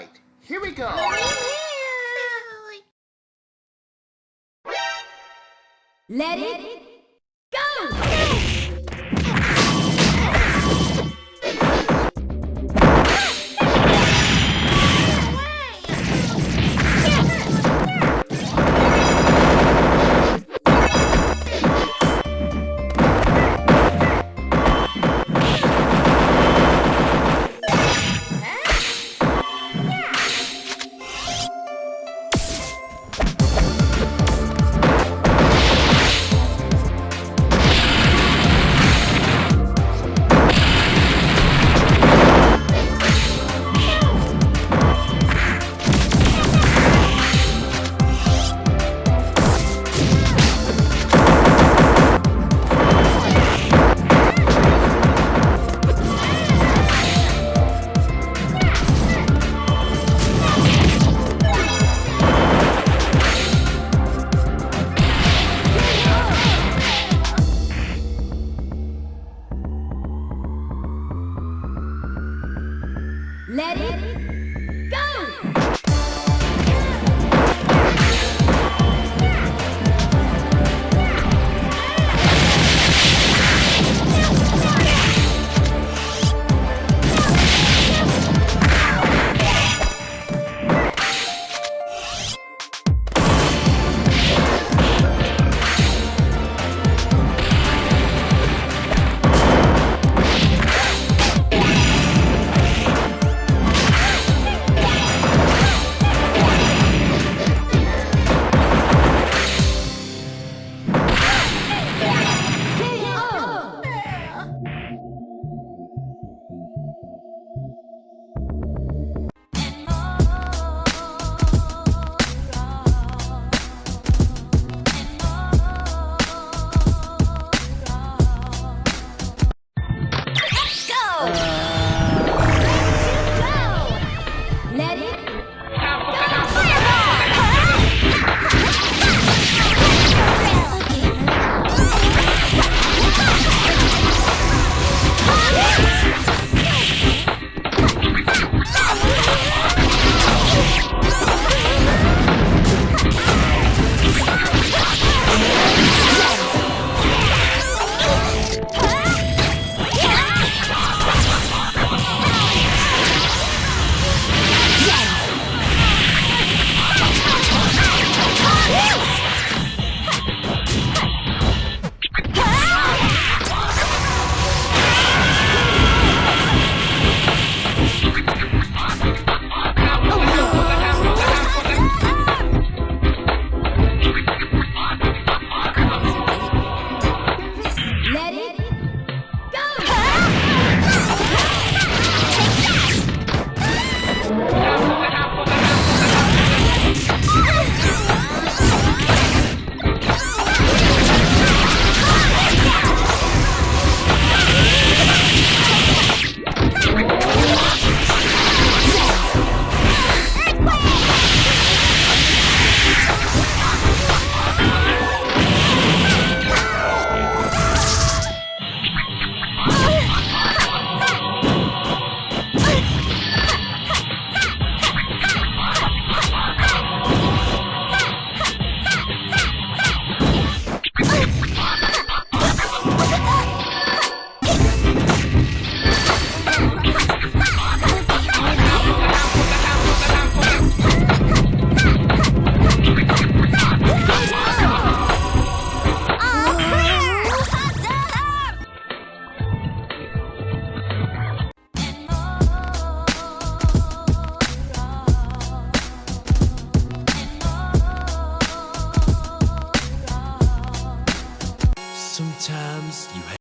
fight. Here we go! Let it go! Let it Sometimes you